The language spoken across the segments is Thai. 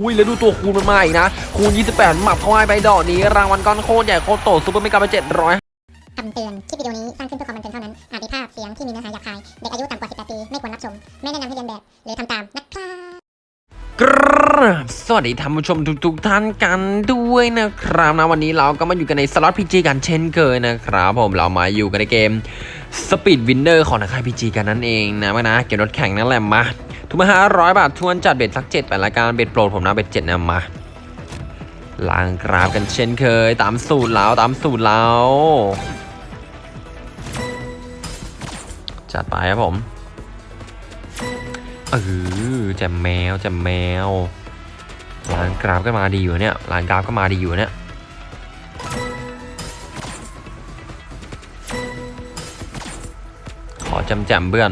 อุ้ยแล้วดูตัวคูณมันมาอีกนะ คูณ 28 หมับเข้าให้ไปดอกนี้ รางวัลก้อนโคตรใหญ่โคตรโต super mega ไป700คำเตือน คลิปวิดีโอนี้สร้างขึ้นเพื่อความบันเทิงเท่านั้น อาจมีภาพเสียงที่มีเนื้อหาหยาบคาย เด็กอายุต่ำกว่า 18 ปี ไม่ควรรับชม ไม่แนะนำให้เลียนแบบ หรือทำตาม นะครับกราบสวัสดีท่านผู้ชมทุกๆท่านกันด้วยนะครับนะวันนี้เราก็มาอยู่กันในสล็อต PG กันเช่นเคยนะครับผมเรามาอยู่กันในเกม Speed Winner ของนักค่าย PG กันนั่นเองนะมานะเกมรถแข่งนั่นแหละมา ทุกมาห้าร้อยบาททวนจัดเบ็ดสักเจ็ดแปดรายการเบ็ดโปรดผมนะเบ็ดเจ็ดนะมาล้างกราฟกันเช่นเคย ตามสูตรแล้วตามสูตรแล้วจัดไปครับผมเออแจมแมวแจมแมวร้านกราฟก็มาดีอยู่เนี่ยร้านกราฟก็มาดีอยู่เนี่ยขอจำแจมเพื่อน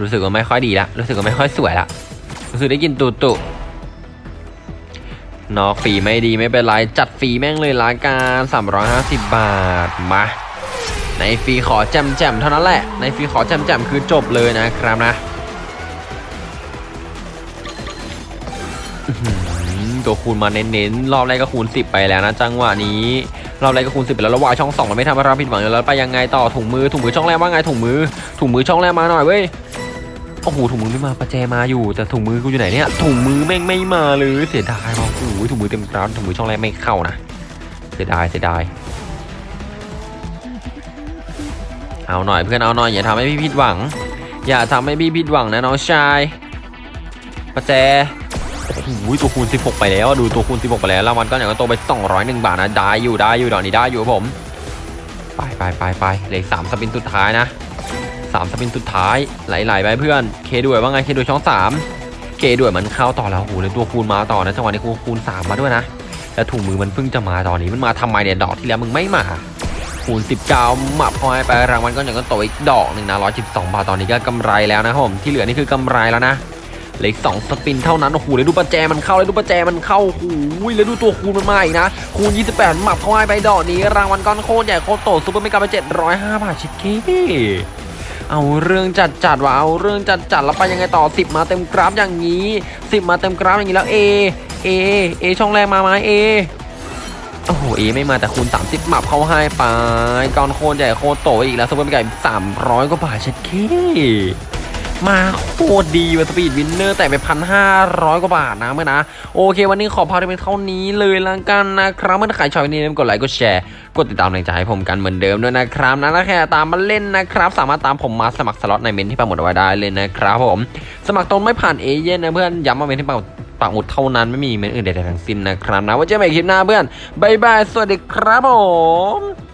รู้สึกว่าไม่ค่อยดีละรู้สึกว่าไม่ค่อยสวยละรู้สึกได้กินตุตุนอกฟรีไม่ดีไม่เป็นไร จัดฟรีแม่งเลยละกัน350 บาทมาในฟรีขอแจมแจมเท่านั้นแหละ ในฟรีขอแจมแจมคือจบเลยนะครับนะหือตัวคูณมาเน้นๆ รอบแรกก็คูณ 10 ไปแล้วนะจังหวะนี้ รอบแรกก็คูณ 10 ไปแล้วแล้ววายช่อง2มันไม่ทำให้เราผิดหวังอยู่แล้วไปยังไงต่อถุงมือถุงมือช่องแรกว่าไงถุงมือถุงมือช่องแรกมาหน่อยเว้ย โอ้โหถุงมือไม่มาประแจมาอยู่แต่ถุงมือกูอยู่ไหนเนี่ยถุงมือแม่งไม่มาเลยเสียดายว่ะโอ้โหถุงมือเต็มกราฟถุงมือช่องแรกไม่เข้านะเสียดายเสียดายเอาหน่อยเพื่อนเอาหน่อยอย่าทำให้พี่ผิดหวัง อย่าทำให้พี่ผิดหวังนะน้องชายประแจโอ้โหตัวคูณ 16 ไปแล้วดูตัวคูณ 16 ไปแล้วรางวัลก็อย่างก็โตไป 201 บาทนะได้อยู่ได้อยู่ดอกนี้ได้อยู่ครับผม ไปไปไปไปเหลือสามสปินสุดท้ายนะ สามสปินสุดท้ายไหลๆไปเพื่อน เคด้วยว่าไงเคด้วยช่องสามเคด้วยมันเข้าต่อแล้วโอ้โหเลยตัวคูณมาต่อนะจังหวะนี้คูณคูณสามมาด้วยนะ แล้วถุงมือมันเพิ่งจะมาตอนนี้มันมาทำไมเนี่ยดอกที่แล้วมึงไม่มาคูณ19หมับพอยไปรางวัลก็อย่างก็โตอีกดอกหนึ่งนะ112 บาทตอนนี้ก็กำไรแล้วนะผมที่เหลือนี่คือกำไรแล้วนะเหลือสอง spin เท่านั้นโอ้โหเลยดูประแจมันเข้าเลยดูประแจมันเข้าโอ้โหเลยดูตัวคูณมันมาอีกนะ คูณ 28 หมับเข้าไปดอกนี้ รางวัลก้อนโคตรใหญ่โคตรโต super mega ไป705 บาทเช็ดเข้ เอาเรื่องจัดจัดว่ะเอาเรื่องจัดจัดแล้วไปยังไงต่อ 10 มาเต็มกราฟอย่างนี้ 10 มาเต็มกราฟอย่างนี้แล้ว A A A ช่องแรกมาไหม A โอ้โห A ไม่มาแต่คูณ 30หมับเข้าให้ไปก้อนโคตรใหญ่โคตรโตอีกแล้ว super mega 300กว่าบาทเช็ดเข้ มาโคตรดีว่ะ Speed Winner แต่ไปพันห้าร้อยกว่าบาทนะเมื่อนะ โอเค วันนี้ขอพาไปเป็นเท่านี้เลยละกันนะครับ เมื่อใครชอบวันนี้อย่าลืมกดไลค์กดแชร์ กดติดตามแรงใจให้ผมกันเหมือนเดิมด้วยนะครับนะแล้วแค่ตามมาเล่นนะครับ สามารถตามผมมาสมัครสล็อตในเมนต์ที่ปักหมุดเอาไว้ได้เลยนะครับผม สมัครตรงไม่ผ่านเอเย่นนะเพื่อนย้ำว่าเมนที่ปักหมุดปักหมุดเท่านั้นไม่มีเมนอื่นใดๆทั้งสิ้นนะครับนะไว่าเจอกันใหม่คลิปหน้าเพื่อนบายบายสวัสดีครับผม